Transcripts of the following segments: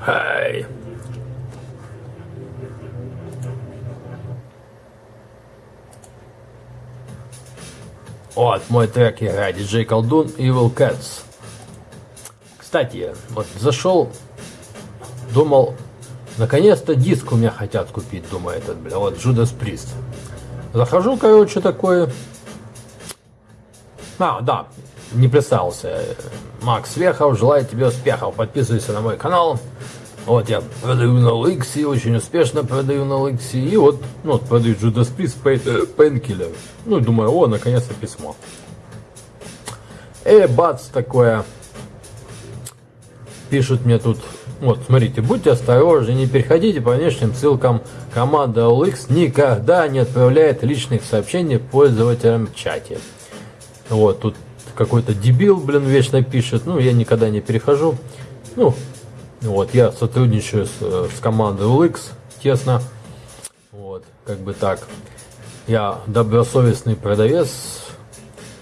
Хай. Вот, мой трек играет диджей Колдун Evil Cats. Кстати, вот зашел, думал, наконец-то диск у меня хотят купить, думаю, этот, бля, вот Judas Priest. Захожу, короче, такое. А, да, не представился. Макс Вехов, желаю тебе успехов. Подписывайся на мой канал. Вот я продаю на Ликси, очень успешно продаю на Ликси. И вот, ну, вот продаю Judas Priest Painkiller. Ну, думаю, о, наконец-то письмо. И бац, такое. Пишут мне тут, вот, смотрите, будьте осторожны, не переходите по внешним ссылкам. Команда OLX никогда не отправляет личных сообщений пользователям в чате. Вот, тут какой-то дебил, блин, вечно пишет. Ну, я никогда не перехожу. Ну, вот, я сотрудничаю с, с командой OLX тесно. Вот, как бы так. Я добросовестный продавец.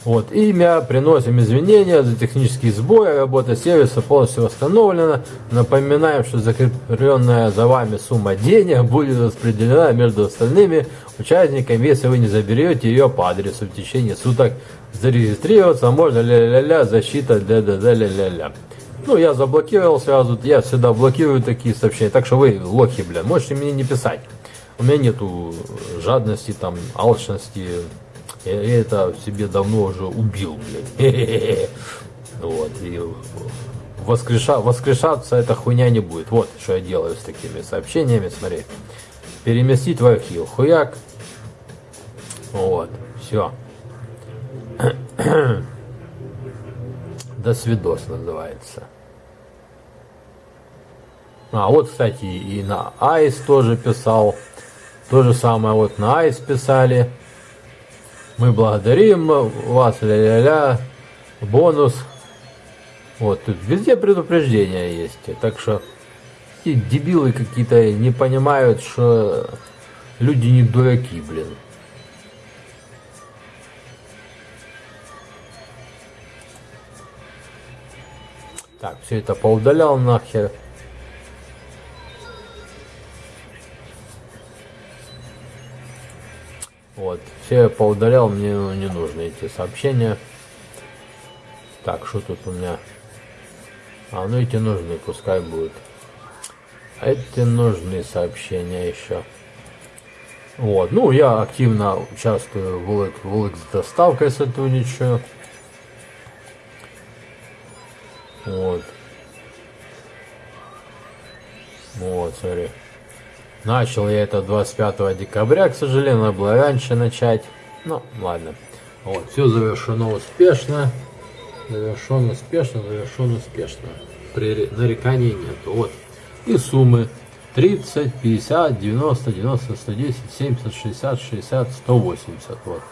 Вот, имя, приносим извинения за технические сбои, работа сервиса полностью восстановлена. Напоминаем, что закрепленная за вами сумма денег будет распределена между остальными участниками, если вы не заберете ее по адресу в течение суток. Зарегистрироваться можно ля-ля-ля, защита ля-ля-ля-ля-ля. Ну, я заблокировал сразу, я всегда блокирую такие сообщения, так что вы, лохи, бля, можете мне не писать. У меня нету жадности, там, алчности, я это в себе давно уже убил, блядь. Вот, и воскреша, воскрешаться эта хуйня не будет. Вот, что я делаю с такими сообщениями, смотри. Переместить в архив, хуяк. Вот, все. До свидос называется. А, вот, кстати, и на Айс тоже писал. То же самое вот на Айс писали. Мы благодарим вас, ля-ля-ля, бонус. Вот, тут везде предупреждения есть. Так что эти дебилы какие-то не понимают, что люди не дураки, блин. Так, все это поудалял нахер. Вот, все я поудалял, мне не нужны эти сообщения. Так, что тут у меня? А, ну эти нужны, пускай будут. Эти нужны сообщения еще. Вот, ну я активно участвую в LX, в LX доставкой сотрудничаю. Вот. Вот, смотри. Начал я это 25 декабря, к сожалению, надо было раньше начать. Ну, ладно. Вот, все завершено успешно. Завершен успешно, завершен успешно. При нареканий нет. Вот. И суммы 30, 50, 90, 90, 110, 70, 60, 60, 180. Вот.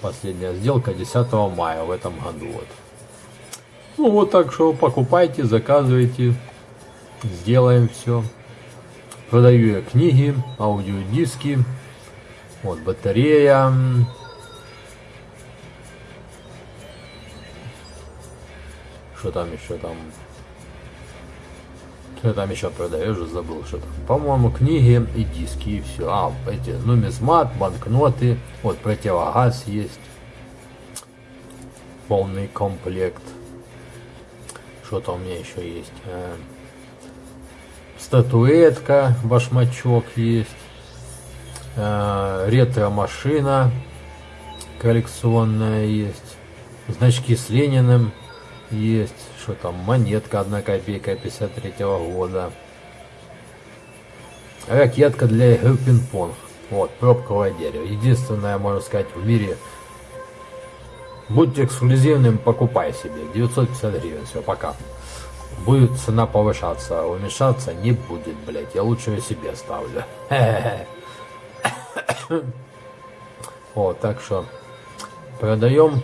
Последняя сделка 10 мая в этом году. Вот. Ну вот так что покупайте, заказывайте, сделаем все. Продаю я книги, аудиодиски, вот батарея. Что там еще там? Что там еще продаю, уже забыл, что там. По-моему, книги и диски, и все. А, эти нумизмат, банкноты, вот противогаз есть. Полный комплект. Что-то у меня еще есть. Э, статуэтка, башмачок есть. Э, ретро-машина коллекционная есть. Значки с Лениным есть. Что там? Монетка 1 копейка 53 -го года. Ракетка для игры пинг-понг. Вот, пробковое дерево. Единственное, можно сказать, в мире Будьте эксклюзивным, покупай себе. 950 гривен. Все, пока. Будет цена повышаться, а уменьшаться не будет, блять. Я лучше ее себе ставлю. Вот, так что продаем.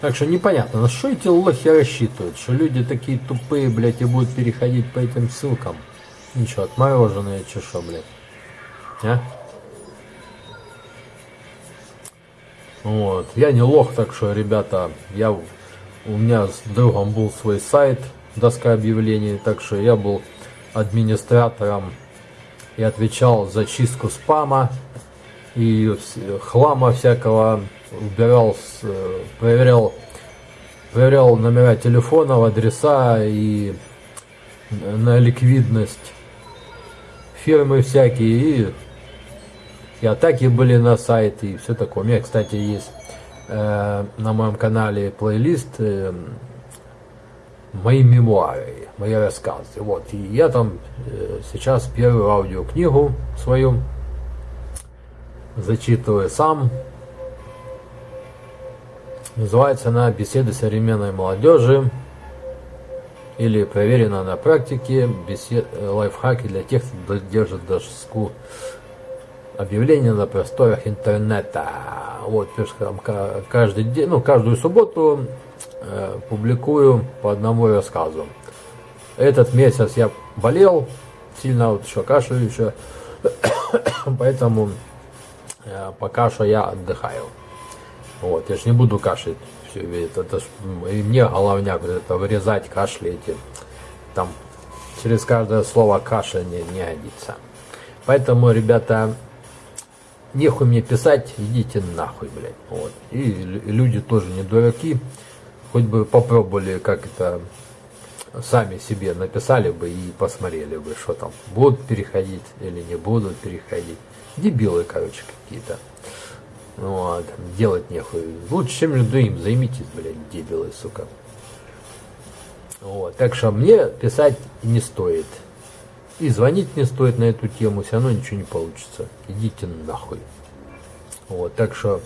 Так что непонятно, на что эти лохи рассчитывают? Что люди такие тупые, блядь, и будут переходить по этим ссылкам? Ничего, отмороженные чеша, блядь. А? Вот. Я не лох, так что, ребята, я, у меня с другом был свой сайт, доска объявлений, так что я был администратором и отвечал за чистку спама и хлама всякого, убирал, э, проверял, проверял номера телефонов, адреса и на ликвидность фирмы всякие и, и атаки были на сайт и все такое. У меня, кстати, есть э, на моем канале плейлист э, мои мемуары, мои рассказы. Вот. И я там э, сейчас первую аудиокнигу свою зачитываю сам. Называется она «Беседы современной молодежи» или «Проверено на практике. Бесед... Лайфхаки для тех, кто держит доску объявления на просторах интернета». Вот, каждый день, ну, каждую субботу э, публикую по одному рассказу. Этот месяц я болел, сильно вот еще кашляю еще, поэтому э, пока что я отдыхаю. Вот, я ж не буду кашлять все это, это и мне головняк вот это вырезать кашли эти, там через каждое слово кашля не, не годится. Поэтому, ребята, нехуй мне писать, идите нахуй, блядь. Вот. И лю- люди тоже не дураки, хоть бы попробовали как это сами себе написали бы и посмотрели бы, что там, будут переходить или не будут переходить. Дебилы, короче, какие-то. Вот, делать нехуй. Лучше чем другим займитесь, блядь, дебилы, сука. Вот, так что мне писать не стоит. И звонить не стоит на эту тему, все равно ничего не получится. Идите нахуй. Вот, так что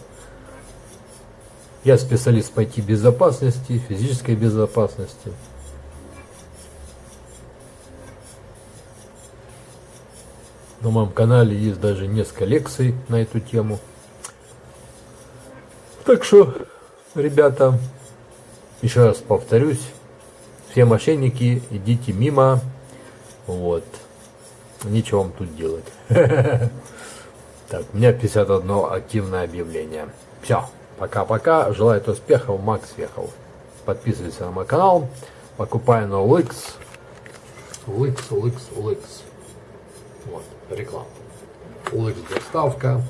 я специалист по IT-безопасности, физической безопасности. На моем канале есть даже несколько лекций на эту тему. Так что, ребята, еще раз повторюсь, все мошенники, идите мимо. Вот. Нечего вам тут делать. Так, у меня 51 активное объявление. Все, пока-пока. Желаю успехов, Макс Вехов. Подписывайся на мой канал. Покупай на OLX. OLX, OLX, OLX. Вот, реклама. OLX доставка.